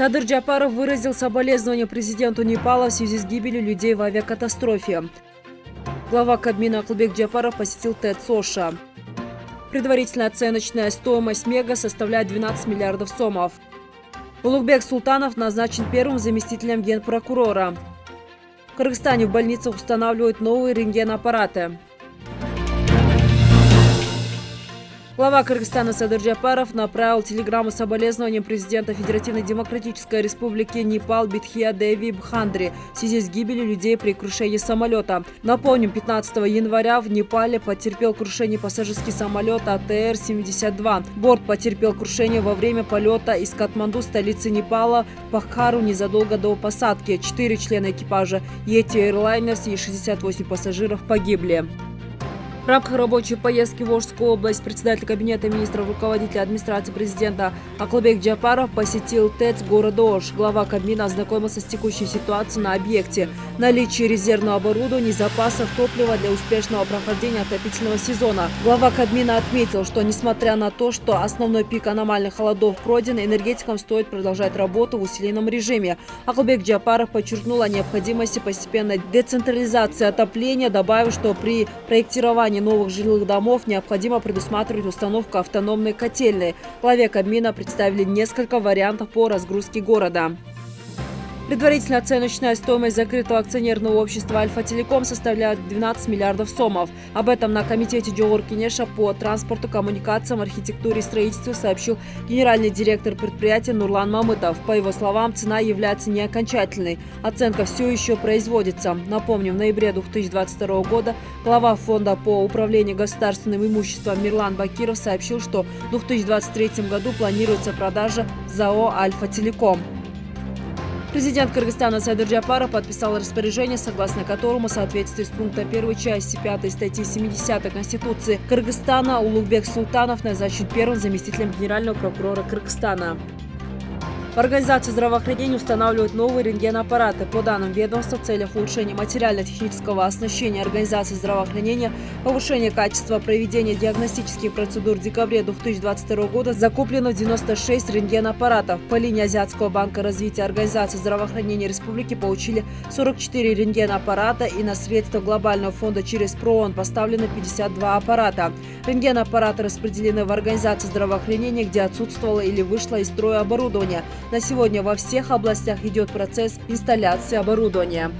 Садыр Джапаров выразил соболезнования президенту Непала в связи с гибелью людей в авиакатастрофе. Глава Кабмина Аклбек Джапаров посетил ТЭЦ Соша. Предварительная оценочная стоимость Мега составляет 12 миллиардов сомов. Улугбек Султанов назначен первым заместителем генпрокурора. В Кыргызстане в больницах устанавливают новые рентгенаппараты. Глава Кыргызстана Садыр Джапаров направил телеграмму соболезнованием президента Федеративной Демократической Республики Непал Битхия Деви Бхандри в связи с гибелью людей при крушении самолета. Напомним, 15 января в Непале потерпел крушение пассажирский самолет АТР-72. Борт потерпел крушение во время полета из Катманду, столицы Непала, в Пахару незадолго до посадки. Четыре члена экипажа Yeti Airliners и 68 пассажиров погибли. В рамках рабочей поездки в Волжскую область председатель Кабинета министров руководителя администрации президента Аклабек Джапаров посетил ТЭЦ города Ош. Глава Кабмина ознакомился с текущей ситуацией на объекте, наличие резервного оборудования и запасов топлива для успешного прохождения отопительного сезона. Глава Кабмина отметил, что несмотря на то, что основной пик аномальных холодов пройден, энергетикам стоит продолжать работу в усиленном режиме. Аклабек Джапаров подчеркнул о необходимости постепенной децентрализации отопления, добавив, что при проектировании создании новых жилых домов необходимо предусматривать установку автономной котельной. Главе Кабмина представили несколько вариантов по разгрузке города. Предварительная оценочная стоимость закрытого акционерного общества «Альфа-Телеком» составляет 12 миллиардов сомов. Об этом на комитете Джоур Кинеша по транспорту, коммуникациям, архитектуре и строительству сообщил генеральный директор предприятия Нурлан Мамытов. По его словам, цена является не окончательной. Оценка все еще производится. Напомним, в ноябре 2022 года глава фонда по управлению государственным имуществом Мирлан Бакиров сообщил, что в 2023 году планируется продажа ЗАО «Альфа-Телеком». Президент Кыргызстана Сайдыр Джапаров подписал распоряжение, согласно которому в соответствии с пунктом 1 части 5 статьи 70 Конституции Кыргызстана Улугбек Султанов назначен первым заместителем генерального прокурора Кыргызстана. В организации здравоохранения устанавливают новые рентгенаппараты. По данным ведомства, в целях улучшения материально-технического оснащения организации здравоохранения, повышения качества проведения диагностических процедур в декабре 2022 года закуплено 96 рентгенаппаратов. По линии Азиатского банка развития организации здравоохранения республики получили 44 рентгенаппарата и на средства глобального фонда через ПРООН поставлено 52 аппарата. Рентгенаппараты распределены в организации здравоохранения, где отсутствовало или вышло из строя оборудование – на сегодня во всех областях идет процесс инсталляции оборудования.